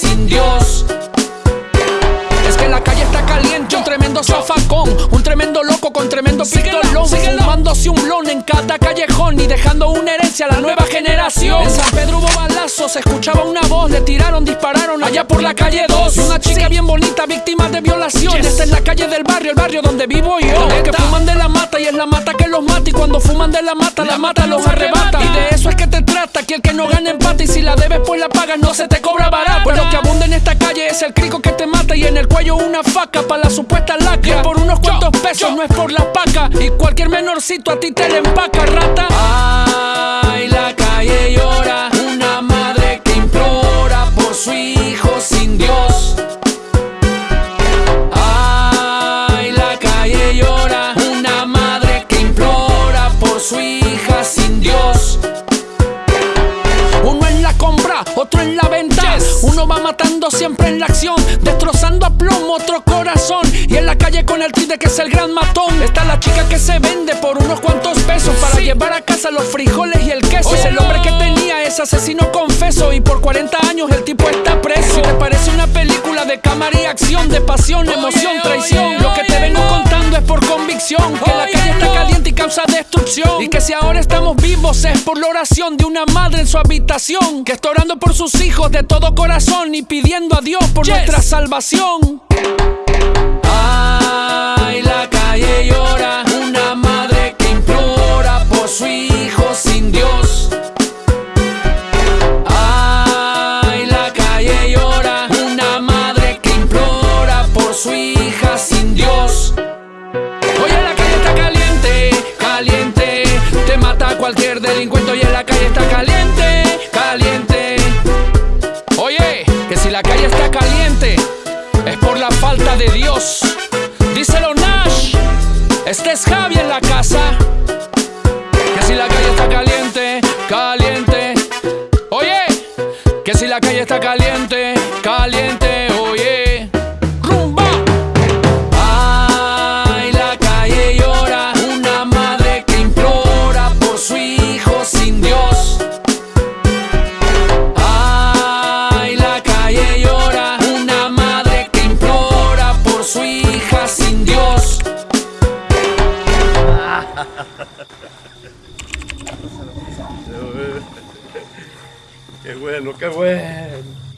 sin Dios. Es que la calle está caliente, un tremendo zafacón, un tremendo loco con tremendo pistolón, fumándose un lon en cada callejón y dejando una herencia a la nueva generación. En San Pedro hubo balazos, escuchaba una voz, le tiraron, dispararon allá por la calle 2. Una chica bien bonita, víctima de violación. Esta es la calle del barrio, el barrio donde vivo yo cuando fuman de la mata, la mata los arrebata. Y de eso es que te trata, que el que no gana empate. Y si la debes, pues la pagas, no se te cobra barata. Pues lo que abunda en esta calle es el crico que te mata. Y en el cuello una faca para la supuesta lacra. Por unos cuantos pesos, no es por la paca. Y cualquier menorcito a ti te le empaca, rata. Ay, la calle llora. Siempre en la acción, destrozando a plomo otro corazón. Y en la calle con el triste que es el gran matón. Está la chica que se vende por unos cuantos pesos para llevar a casa los frijoles y el queso. Es el hombre que tenía ese asesino confeso. Y por 40 años el tipo está preso. Si te parece una película de cámara y acción, de pasión, emoción, traición. Y que si ahora estamos vivos es por la oración de una madre en su habitación. Que está orando por sus hijos de todo corazón y pidiendo a Dios por nuestra salvación. Cualquier delincuente. Hoy en la calle está caliente, caliente. Oye, que si la calle está caliente, es por la falta de Dios. Díselo Nash, este es Javi en la casa. Que si la calle está caliente, caliente. Oye, que si la calle está caliente, caliente. Qué bueno, qué bueno.